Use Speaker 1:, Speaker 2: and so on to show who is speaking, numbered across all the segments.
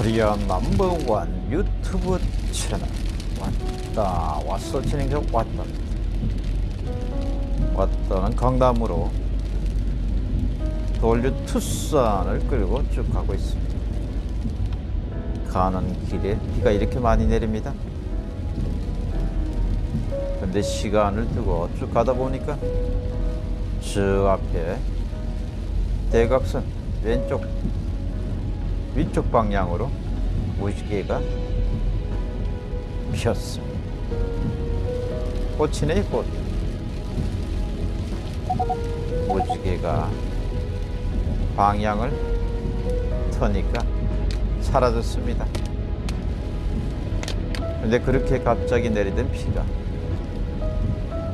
Speaker 1: 코리아 넘버원 유튜브 채널. 왔다 왔어 진행자 왔다. 왔다는 강남으로 돌류 투싼을 끌고 쭉 가고 있습니다. 가는 길에 비가 이렇게 많이 내립니다. 근데 시간을 두고 쭉 가다 보니까 저 앞에 대각선 왼쪽 위쪽 방향으로 무지개가 피었습니다. 꽃이네 꽃. 무지개가 방향을 터니까 사라졌습니다. 근데 그렇게 갑자기 내리던 비가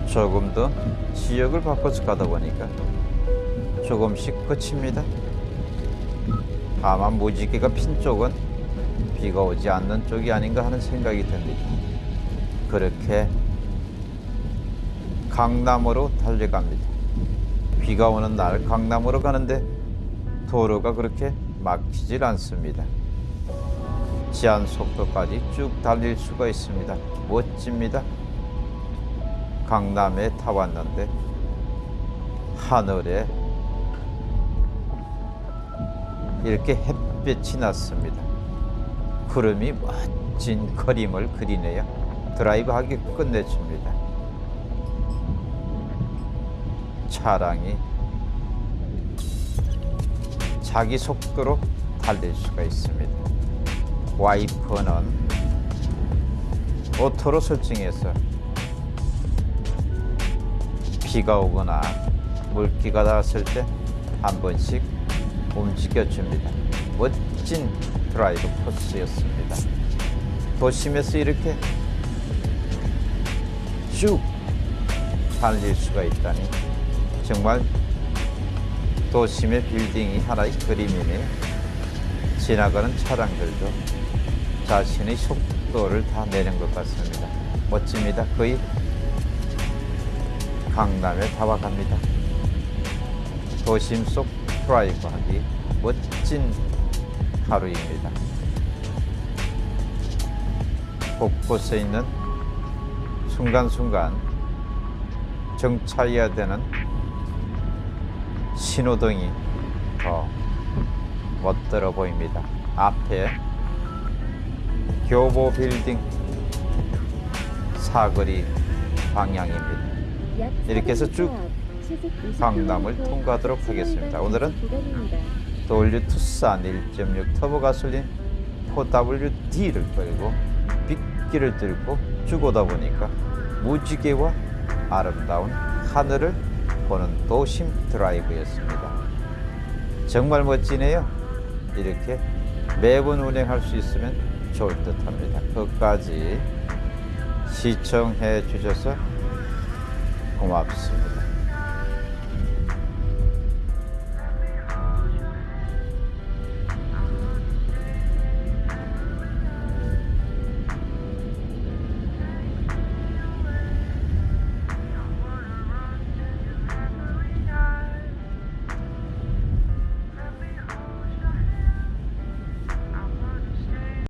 Speaker 1: 조금 더 지역을 바꿔서 가다 보니까 조금씩 그칩니다. 다만 무지개가 핀 쪽은 비가 오지 않는 쪽이 아닌가 하는 생각이 듭니다. 그렇게 강남으로 달려갑니다. 비가 오는 날 강남으로 가는데 도로가 그렇게 막히질 않습니다. 제한 속도까지 쭉 달릴 수가 있습니다. 멋집니다. 강남에 타 왔는데 하늘에 이렇게 햇빛이 났습니다. 구름이 멋진 그림을 그리네요. 드라이브하기 끝내줍니다. 차량이 자기 속도로 달릴 수가 있습니다. 와이퍼는 오토로 설정해서 비가 오거나 물기가 닿았을 때 한 번씩 움직여줍니다. 멋진 드라이브 코스였습니다. 도심에서 이렇게 쭉 달릴 수가 있다니 정말 도심의 빌딩이 하나의 그림이네요. 지나가는 차량들도 자신의 속도를 다 내는 것 같습니다. 멋집니다. 거의 강남에 다와갑니다. 도심 속 드라이브하기 멋진 하루입니다. 곳곳에 있는 순간순간 정차해야 되는 신호등이 더 멋들어 보입니다. 앞에 교보 빌딩 사거리 방향입니다.
Speaker 2: 이렇게 해서 쭉 강남을 통과하도록 하겠습니다. 오늘은
Speaker 1: W 투싼 1.6 터보 가솔린 4WD를 끌고 빗길을 뚫고 쭉 오다 보니까 무지개와 아름다운 하늘을 보는 도심 드라이브였습니다. 정말 멋지네요. 이렇게 매번 운행할 수 있으면 좋을 듯 합니다. 끝까지 시청해 주셔서 고맙습니다.